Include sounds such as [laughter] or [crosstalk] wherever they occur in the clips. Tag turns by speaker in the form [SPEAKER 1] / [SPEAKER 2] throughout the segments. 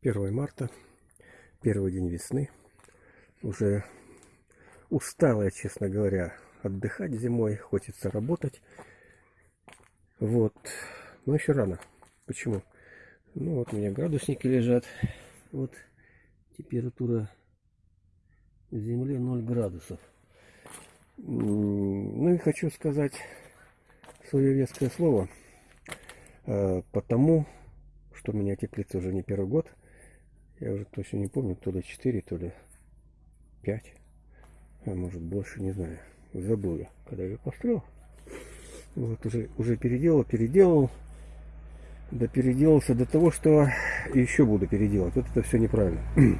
[SPEAKER 1] 1 марта, первый день весны. Уже устал я, честно говоря, отдыхать зимой, хочется работать. Вот, но еще рано. Почему? Ну вот у меня градусники лежат. Вот температура земли 0 градусов. Ну и хочу сказать свое веское слово. Э, потому что у меня теплица уже не первый год. Я уже точно не помню, то ли 4, то ли 5. А может больше, не знаю. Забыл я, когда я построил. Вот уже, уже переделал, переделал. Да переделался до того, что еще буду переделать. Вот это все неправильно. [clears throat]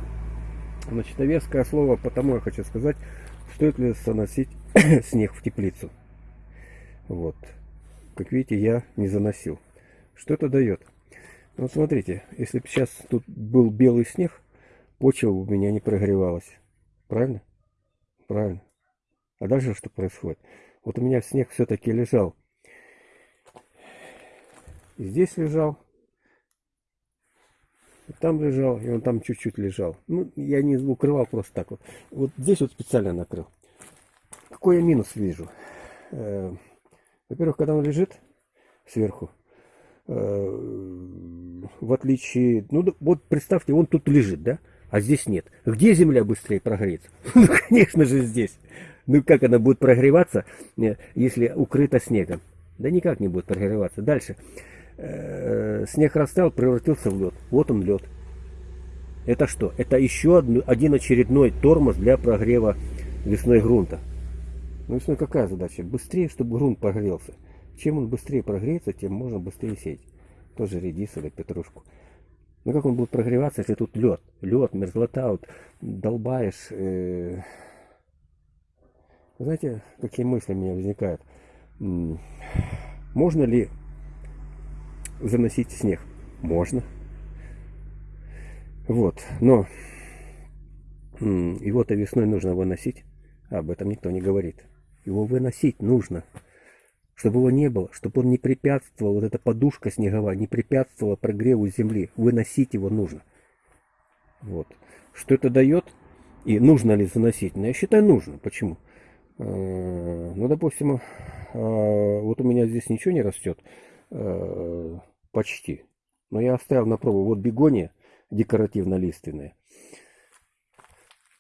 [SPEAKER 1] Значит, веское слово, потому я хочу сказать, стоит ли заносить [clears throat] снег в теплицу. Вот. Как видите, я не заносил. Что это дает? Вот смотрите, если бы сейчас тут был белый снег, почва у меня не прогревалась. Правильно? Правильно. А дальше что происходит? Вот у меня снег все-таки лежал. Здесь лежал. Там лежал, и он там чуть-чуть лежал. Ну, я не укрывал просто так вот. Вот здесь вот специально накрыл. Какой я минус вижу? Э, во-первых, когда он лежит сверху, Э, в отличие, ну вот представьте, он тут лежит, да, а здесь нет. Где земля быстрее прогреется? [laughs] Ну, конечно же, здесь. Ну, как она будет прогреваться, э, если укрыта снегом? Да никак не будет прогреваться. Дальше. Э, снег растаял, превратился в лед. Вот он лед. Это что? Это еще один очередной тормоз для прогрева весной грунта. Ну, весной какая задача? Быстрее, чтобы грунт прогрелся. Чем он быстрее прогреется, тем можно быстрее сеять. Тоже редис или петрушку. Ну как он будет прогреваться, если тут лед? Лед, мерзлота, вот долбаешь. Э... Знаете, какие мысли у меня возникают? Можно ли заносить снег? Можно. Вот, но его-то весной нужно выносить. Об этом никто не говорит. Его выносить нужно чтобы его не было, чтобы он не препятствовал, вот эта подушка снеговая, не препятствовала прогреву земли. Выносить его нужно. Вот. Что это дает? И нужно ли заносить? Ну, я считаю, нужно. Почему? А, ну, допустим, а, вот у меня здесь ничего не растет. А, почти. Но я оставил на пробу. Вот бегония декоративно-лиственная.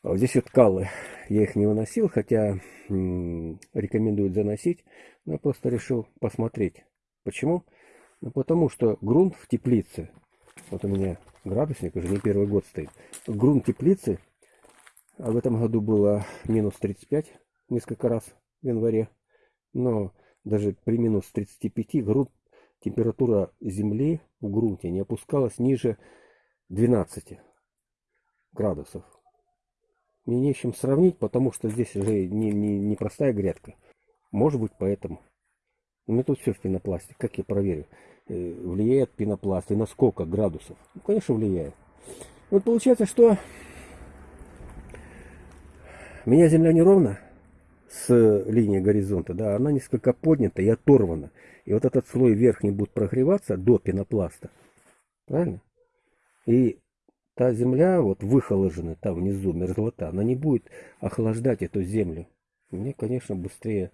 [SPEAKER 1] Здесь вот каллы. Я их не выносил, хотя рекомендуют заносить. Но я просто решил посмотреть. Почему? Ну, потому что грунт в теплице, вот у меня градусник уже не первый год стоит, грунт теплицы, а в этом году было минус 35 несколько раз в январе, но даже при минус 35 грунт, температура земли в грунте не опускалась ниже 12 градусов. Мне не с чем сравнить, потому что здесь уже не, не, не простая грядка. Может быть, поэтому. У меня тут все в пенопласте. Как я проверю? Э, влияет пенопласт и на сколько градусов? Ну, конечно, влияет. Вот получается, что меня земля неровна с линии горизонта, да, она несколько поднята и оторвана. И вот этот слой верхний будет прогреваться до пенопласта. Правильно? И та земля, вот выхоложенная там внизу, мерзлота, она не будет охлаждать эту землю. Мне, конечно, быстрее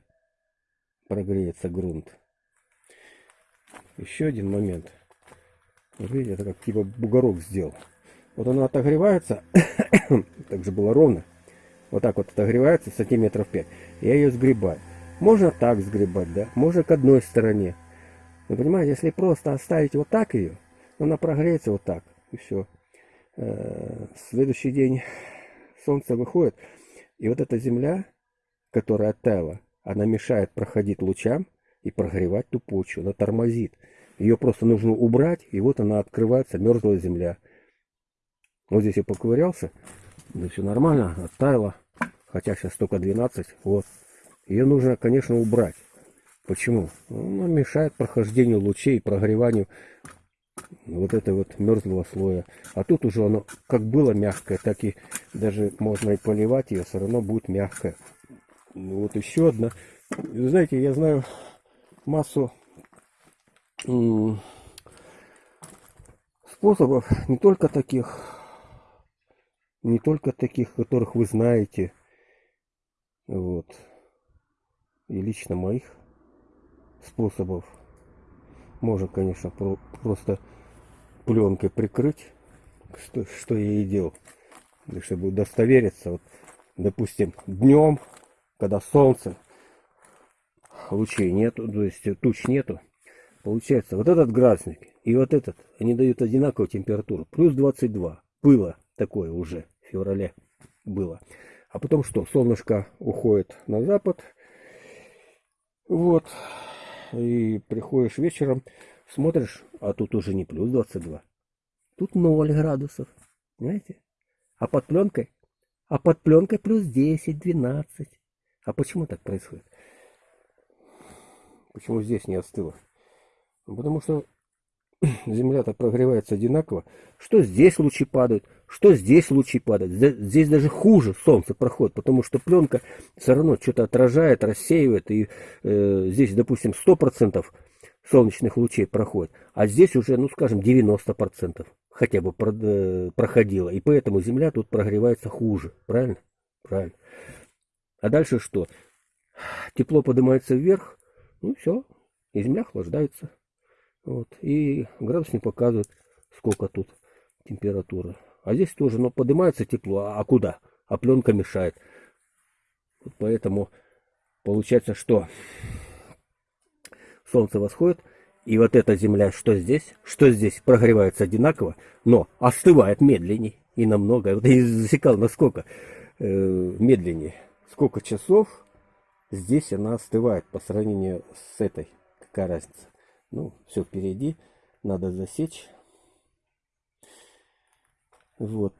[SPEAKER 1] прогреется грунт. Еще один момент. видите, это как типа бугорок сделал. Вот она отогревается, [coughs] так же было ровно. Вот так вот отогревается сантиметров 5. Я ее сгребаю. Можно так сгребать, да? Можно к одной стороне. Вы понимаете, если просто оставить вот так ее, она прогреется вот так. И все. Э, следующий день солнце выходит. И вот эта земля, которая оттаяла, она мешает проходить лучам и прогревать ту почву. Она тормозит. Ее просто нужно убрать, и вот она открывается, мерзлая земля. Вот здесь я поковырялся, да все нормально, оттаяла. Хотя сейчас только 12, вот. Ее нужно, конечно, убрать. Почему? Она мешает прохождению лучей, прогреванию вот этого вот мерзлого слоя. А тут уже оно как было мягкое, так и даже можно и поливать ее, все равно будет мягкое. Ну, вот еще одна. Знаете, я знаю массу способов не только таких, не только таких, которых вы знаете, вот, и лично моих способов. Можно, конечно, про просто пленкой прикрыть, что, что я и делал, чтобы удостовериться. Вот, допустим, днем, когда солнце, лучей нету, то есть туч нету, получается, вот этот градусник и вот этот, они дают одинаковую температуру, плюс 22, было такое уже в феврале, было. А потом что, солнышко уходит на запад, вот, и приходишь вечером, смотришь, а тут уже не плюс 22. Тут 0 градусов. Понимаете? А под пленкой? А под пленкой плюс 10, 12. А почему так происходит? Почему здесь не остыло? Потому что [clears throat] Земля-то прогревается одинаково. Что здесь лучи падают, что здесь лучи падают. Здесь даже хуже солнце проходит, потому что пленка все равно что-то отражает, рассеивает. И э, здесь, допустим, 100% солнечных лучей проходит, а здесь уже, ну скажем, 90% хотя бы э, проходило. И поэтому Земля тут прогревается хуже. Правильно? Правильно. А дальше что? Тепло поднимается вверх, ну все, и Земля охлаждается. Вот. И градусник показывает, сколько тут температура. А здесь тоже, но поднимается тепло. А куда? А пленка мешает. Вот поэтому получается, что солнце восходит, и вот эта земля, что здесь, что здесь, прогревается одинаково, но остывает медленнее и намного. Вот я засекал, насколько э, медленнее. Сколько часов здесь она остывает по сравнению с этой. Какая разница? Ну, все впереди. Надо засечь. Вот.